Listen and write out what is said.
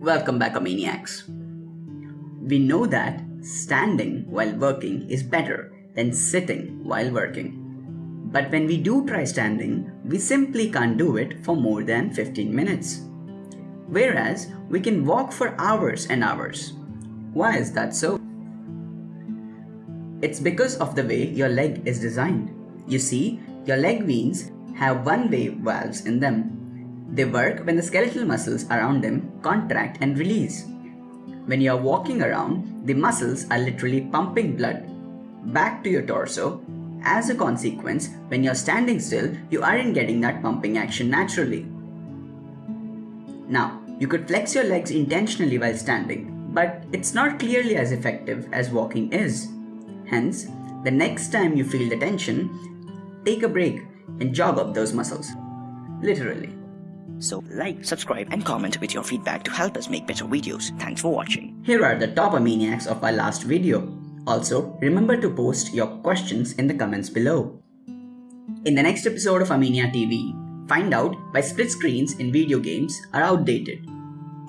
Welcome back, Amaniacs. We know that standing while working is better than sitting while working. But when we do try standing, we simply can't do it for more than 15 minutes. Whereas we can walk for hours and hours. Why is that so? It's because of the way your leg is designed. You see, your leg veins have one-way valves in them they work when the skeletal muscles around them contract and release. When you are walking around, the muscles are literally pumping blood back to your torso. As a consequence, when you're standing still, you aren't getting that pumping action naturally. Now, you could flex your legs intentionally while standing, but it's not clearly as effective as walking is. Hence, the next time you feel the tension, take a break and jog up those muscles. Literally. So like, subscribe and comment with your feedback to help us make better videos. Thanks for watching. Here are the top Amaniacs of our last video. Also, remember to post your questions in the comments below. In the next episode of Amania TV, find out why split screens in video games are outdated.